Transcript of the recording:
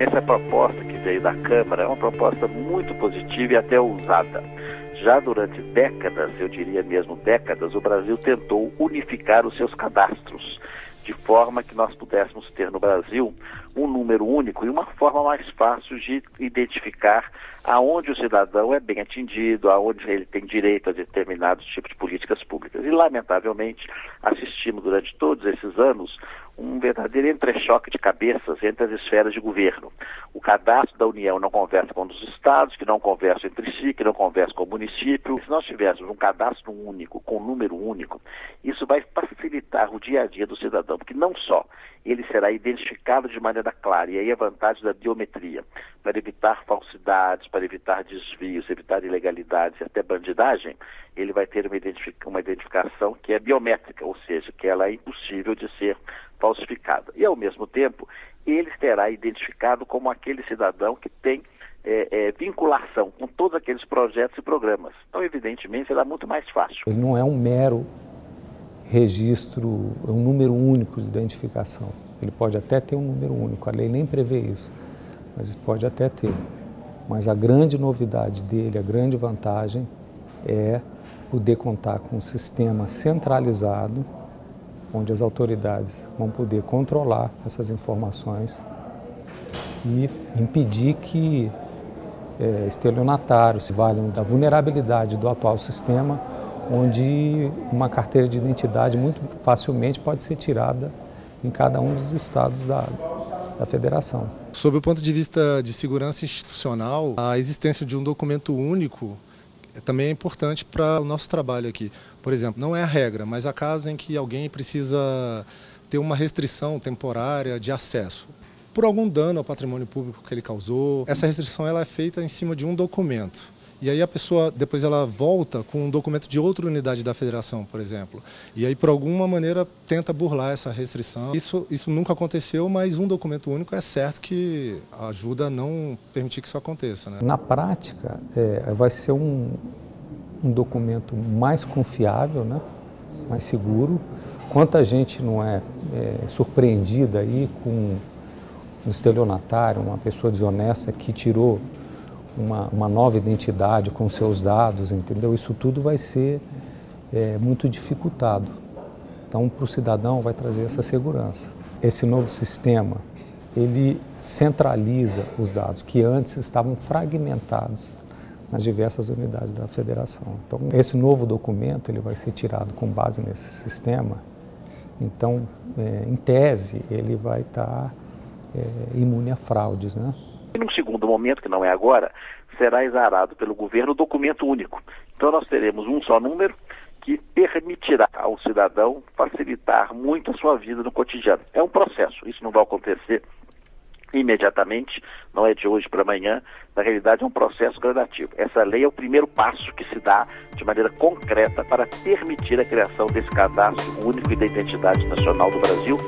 Essa proposta que veio da Câmara é uma proposta muito positiva e até ousada. Já durante décadas, eu diria mesmo décadas, o Brasil tentou unificar os seus cadastros, de forma que nós pudéssemos ter no Brasil um número único e uma forma mais fácil de identificar aonde o cidadão é bem atendido, aonde ele tem direito a determinados tipos de políticas públicas. E, lamentavelmente, assistimos durante todos esses anos um verdadeiro entrechoque de cabeças entre as esferas de governo. O cadastro da União não conversa com os estados, que não conversam entre si, que não conversam com o município. Se nós tivéssemos um cadastro único, com um número único, isso vai facilitar o dia a dia do cidadão, porque não só ele será identificado de maneira clara, e aí a vantagem da biometria, para evitar falsidades, para evitar desvios, evitar ilegalidades e até bandidagem, ele vai ter uma, identific uma identificação que é biométrica, ou seja, que ela é impossível de ser falsificada. E, ao mesmo tempo, ele será identificado como aquele cidadão que tem é, é, vinculação com todos aqueles projetos e programas. Então, evidentemente, será muito mais fácil. Ele não é um mero registro, é um número único de identificação. Ele pode até ter um número único, a lei nem prevê isso, mas pode até ter. Mas a grande novidade dele, a grande vantagem é poder contar com um sistema centralizado, onde as autoridades vão poder controlar essas informações e impedir que é, estelionatários se valham da vulnerabilidade do atual sistema onde uma carteira de identidade muito facilmente pode ser tirada em cada um dos estados da, da federação. Sob o ponto de vista de segurança institucional, a existência de um documento único também é importante para o nosso trabalho aqui. Por exemplo, não é a regra, mas há casos em que alguém precisa ter uma restrição temporária de acesso por algum dano ao patrimônio público que ele causou. Essa restrição ela é feita em cima de um documento. E aí a pessoa, depois ela volta com um documento de outra unidade da federação, por exemplo. E aí, por alguma maneira, tenta burlar essa restrição. Isso, isso nunca aconteceu, mas um documento único é certo que ajuda a não permitir que isso aconteça. Né? Na prática, é, vai ser um, um documento mais confiável, né? mais seguro. Quanta gente não é, é surpreendida aí com um estelionatário, uma pessoa desonesta que tirou uma, uma nova identidade com seus dados, entendeu? Isso tudo vai ser é, muito dificultado. Então, para o cidadão vai trazer essa segurança. Esse novo sistema, ele centraliza os dados que antes estavam fragmentados nas diversas unidades da federação. Então, esse novo documento ele vai ser tirado com base nesse sistema. Então, é, em tese, ele vai estar é, imune a fraudes, né? E num segundo momento, que não é agora, será exarado pelo governo o documento único. Então nós teremos um só número que permitirá ao cidadão facilitar muito a sua vida no cotidiano. É um processo, isso não vai acontecer imediatamente, não é de hoje para amanhã, na realidade é um processo gradativo. Essa lei é o primeiro passo que se dá de maneira concreta para permitir a criação desse cadastro único e da identidade nacional do Brasil